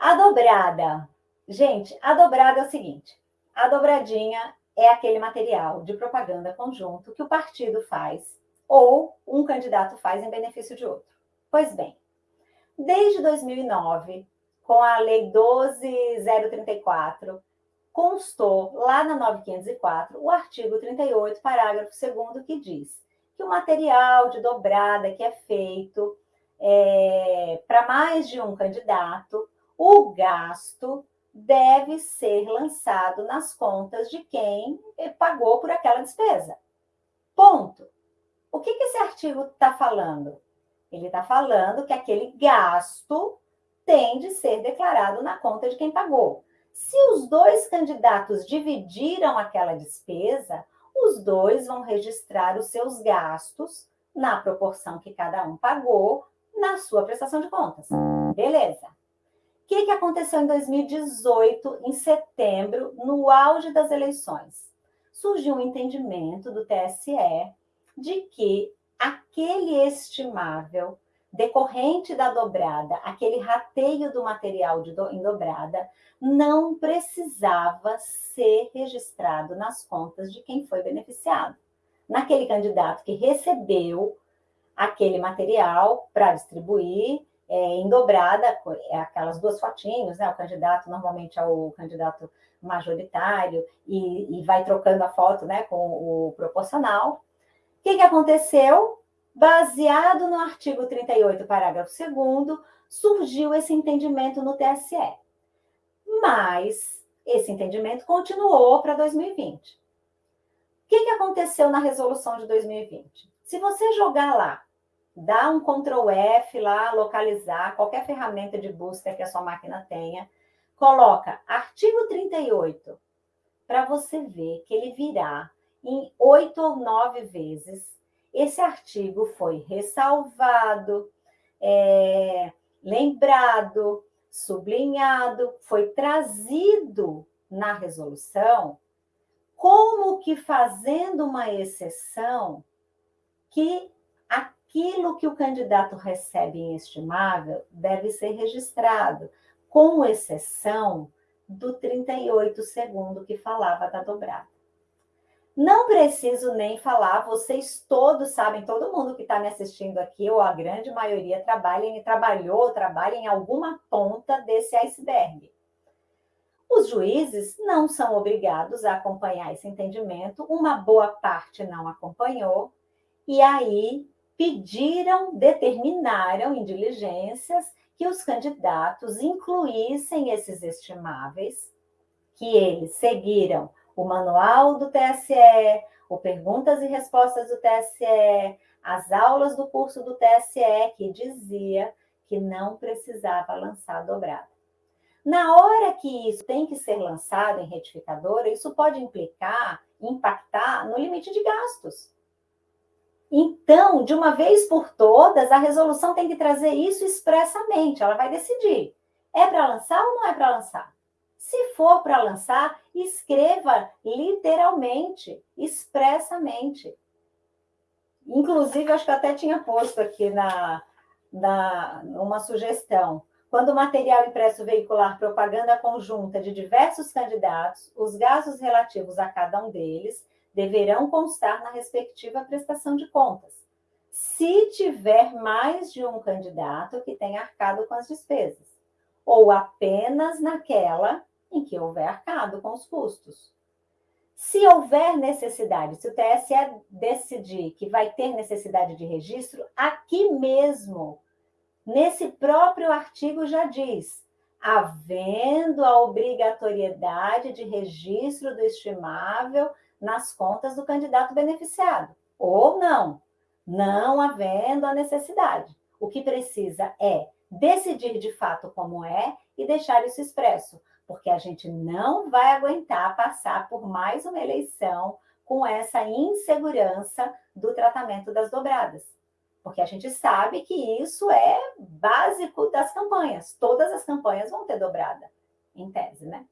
A dobrada. Gente, a dobrada é o seguinte. A dobradinha é aquele material de propaganda conjunto que o partido faz ou um candidato faz em benefício de outro. Pois bem, desde 2009, com a Lei 12034, constou lá na 9504 o artigo 38, parágrafo 2 que diz que o material de dobrada que é feito é, para mais de um candidato, o gasto deve ser lançado nas contas de quem pagou por aquela despesa. Ponto. O que, esse artigo está falando? Ele está falando que aquele gasto tem de ser declarado na conta de quem pagou. Se os dois candidatos dividiram aquela despesa, os dois vão registrar os seus gastos na proporção que cada um pagou na sua prestação de contas. Beleza. Que, que aconteceu em 2018, em setembro, no auge das eleições? Surgiu um entendimento do TSE de que aquele estimável decorrente da dobrada, aquele rateio do material de do, em dobrada, não precisava ser registrado nas contas de quem foi beneficiado. Naquele candidato que recebeu aquele material para distribuir é, em dobrada, é aquelas duas fotinhos, né? O candidato normalmente é o candidato majoritário e, e vai trocando a foto né, com o proporcional. O que, que aconteceu? Baseado no artigo 38, parágrafo 2 surgiu esse entendimento no TSE. Mas esse entendimento continuou para 2020. O que, que aconteceu na resolução de 2020? Se você jogar lá, dá um Ctrl F lá, localizar qualquer ferramenta de busca que a sua máquina tenha, coloca artigo 38, para você ver que ele virá em oito ou nove vezes. Esse artigo foi ressalvado, é, lembrado, sublinhado, foi trazido na resolução, como que fazendo uma exceção que aquilo que o candidato recebe em estimável deve ser registrado, com exceção do 38 segundo que falava da dobrada. Não preciso nem falar, vocês todos sabem, todo mundo que está me assistindo aqui, ou a grande maioria, trabalha e trabalhou, trabalha em alguma ponta desse iceberg. Os juízes não são obrigados a acompanhar esse entendimento, uma boa parte não acompanhou, e aí pediram, determinaram em diligências que os candidatos incluíssem esses estimáveis, que eles seguiram o manual do TSE, o perguntas e respostas do TSE, as aulas do curso do TSE, que dizia que não precisava lançar dobrada. Na hora que isso tem que ser lançado em retificadora, isso pode implicar, impactar no limite de gastos. Então, de uma vez por todas, a resolução tem que trazer isso expressamente, ela vai decidir. É para lançar ou não é para lançar? Se for para lançar, escreva literalmente, expressamente. Inclusive, acho que até tinha posto aqui na, na uma sugestão. Quando o material impresso veicular propaganda conjunta de diversos candidatos, os gastos relativos a cada um deles deverão constar na respectiva prestação de contas. Se tiver mais de um candidato que tenha arcado com as despesas, ou apenas naquela em que houver arcado com os custos. Se houver necessidade, se o TSE decidir que vai ter necessidade de registro, aqui mesmo, nesse próprio artigo já diz, havendo a obrigatoriedade de registro do estimável nas contas do candidato beneficiado, ou não, não havendo a necessidade. O que precisa é decidir de fato como é e deixar isso expresso porque a gente não vai aguentar passar por mais uma eleição com essa insegurança do tratamento das dobradas. Porque a gente sabe que isso é básico das campanhas. Todas as campanhas vão ter dobrada, em tese, né?